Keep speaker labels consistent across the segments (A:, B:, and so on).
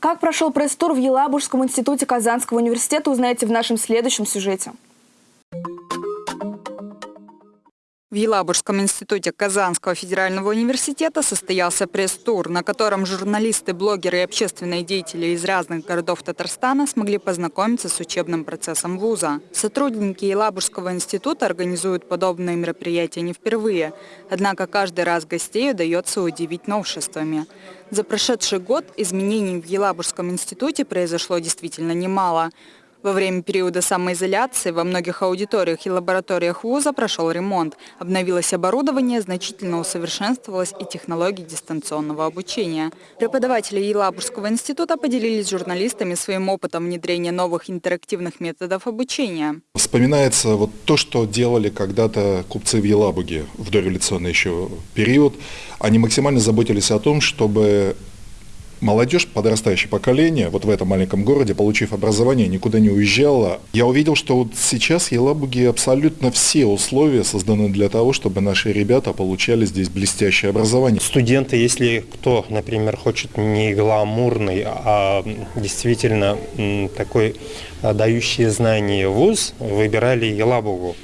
A: Как прошел пресс-тур в Елабужском институте Казанского университета, узнаете в нашем следующем сюжете.
B: В Елабужском институте Казанского федерального университета состоялся пресс-тур, на котором журналисты, блогеры и общественные деятели из разных городов Татарстана смогли познакомиться с учебным процессом вуза. Сотрудники Елабужского института организуют подобные мероприятия не впервые, однако каждый раз гостей удается удивить новшествами. За прошедший год изменений в Елабужском институте произошло действительно немало – во время периода самоизоляции во многих аудиториях и лабораториях вуза прошел ремонт. Обновилось оборудование, значительно усовершенствовалось и технологии дистанционного обучения. Преподаватели Елабужского института поделились с журналистами своим опытом внедрения новых интерактивных методов обучения.
C: Вспоминается вот то, что делали когда-то купцы в Елабуге в дореволюционный еще период. Они максимально заботились о том, чтобы молодежь, подрастающее поколение, вот в этом маленьком городе, получив образование, никуда не уезжала. Я увидел, что вот сейчас в Елабуге абсолютно все условия созданы для того, чтобы наши ребята получали здесь блестящее образование.
D: Студенты, если кто, например, хочет не гламурный, а действительно такой дающий знания вуз, выбирали Елабугу.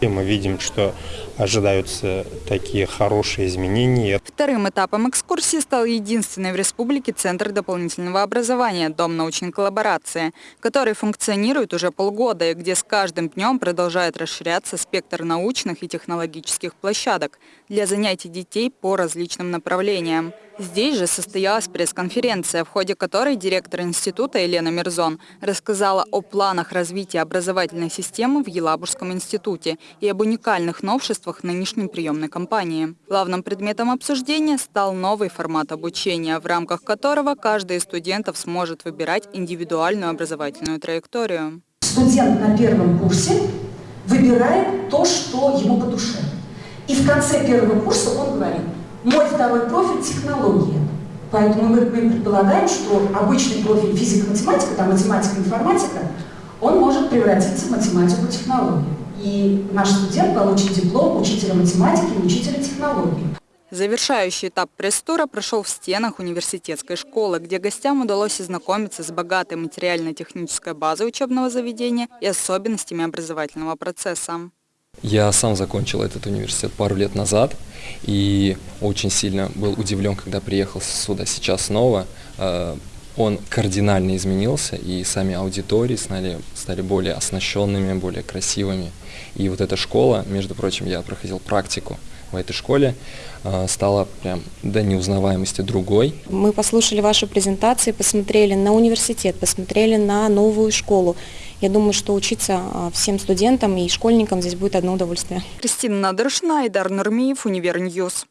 D: И мы видим, что ожидаются такие хорошие изменения.
B: Вторым этапом экскурсии стал единственный в республике Центр дополнительного образования «Дом научной коллаборации», который функционирует уже полгода и где с каждым днем продолжает расширяться спектр научных и технологических площадок для занятий детей по различным направлениям. Здесь же состоялась пресс-конференция, в ходе которой директор института Елена Мирзон рассказала о планах развития образовательной системы в Елабужском институте и об уникальных новшествах нынешней приемной кампании. Главным предметом обсуждения стал новый формат обучения, в рамках которого каждый из студентов сможет выбирать индивидуальную образовательную траекторию.
E: Студент на первом курсе выбирает то, что ему по душе. И в конце первого курса он говорит – мой второй профиль – технология. Поэтому мы, мы предполагаем, что обычный профиль физика-математика, там математика-информатика, он может превратиться в математику-технологию. И наш студент получит диплом учителя математики и учителя технологии.
B: Завершающий этап пресс-тура прошел в стенах университетской школы, где гостям удалось ознакомиться с богатой материально-технической базой учебного заведения и особенностями образовательного процесса.
F: Я сам закончил этот университет пару лет назад и очень сильно был удивлен, когда приехал сюда сейчас снова. Э, он кардинально изменился, и сами аудитории стали, стали более оснащенными, более красивыми. И вот эта школа, между прочим, я проходил практику в этой школе, э, стала прям до неузнаваемости другой.
G: Мы послушали вашу презентацию, посмотрели на университет, посмотрели на новую школу. Я думаю, что учиться а, всем студентам и школьникам здесь будет одно удовольствие.
B: Кристина Надыршина, Айдар Нурмиев, Univer News.